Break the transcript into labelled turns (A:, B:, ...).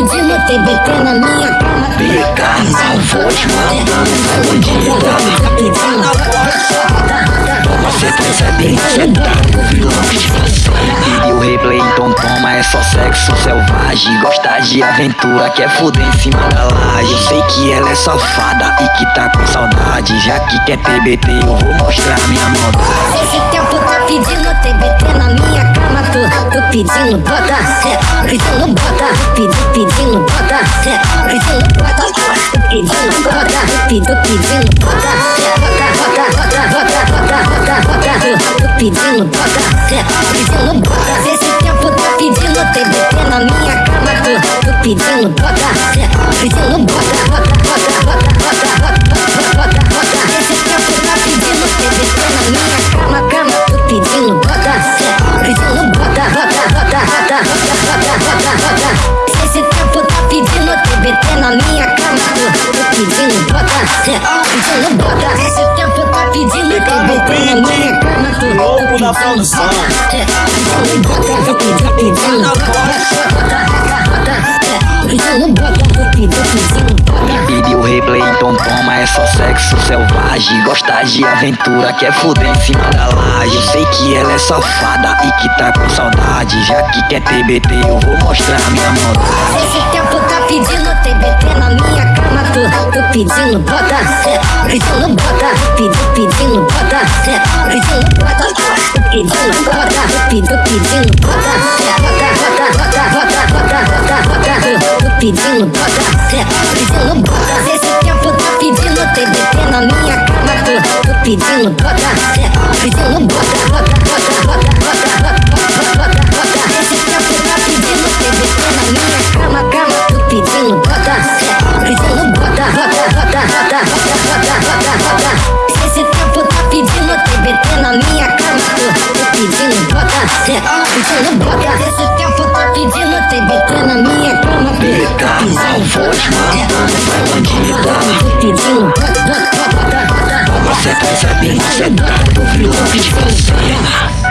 A: pedindo TBT na minha cama.
B: Não vou te mandar,
A: Tá pedindo
B: Toma sequência bem sentado, de você E o replay, então toma, é só sexo selvagem Gosta de aventura, quer fuder em cima da laje sei que ela é safada e que tá com saudade Já que quer TBT, eu vou mostrar minha
A: pinzinho bota, pinzinho bota, pinzinho bota, pinzinho bota, pinzinho bota, pinzinho bota, bota, bota, bota, bota, bota, bota, bota, pinzinho bota, pinzinho bota, esse tempo tá pedindo TBT na minha cama, tô pedindo bota. Na minha cama Tu, tu pedindo bota, é, pedindo bota Esse tempo tá pedindo TBT na minha cama Tu,
C: Louco da
A: pedindo
C: produção.
A: bota, é, pedindo bota Tu pedindo, pedindo pedindo pedindo, pedindo
B: Baby, o replay, então toma, é só sexo selvagem. Gosta de aventura, quer fuder em cima da laje. Eu sei que ela é safada e que tá com saudade. Já que quer TBT, eu vou mostrar minha maldade
A: tá pedindo TBT na minha cama Tô, tô pedindo bota, pedindo bota Pedindo, pedindo bota, pedindo bota pedindo bota, Pedindo, pedindo bota Bota, Bota, bota, bota, bota, bota, bota Tô tu pedindo bota, pedindo bota Esse tempo tá pedindo TBT na minha cama Tô, tô pedindo bota, pedindo Bota, bota, bota
B: Toma sequência bem sentado, vilão de você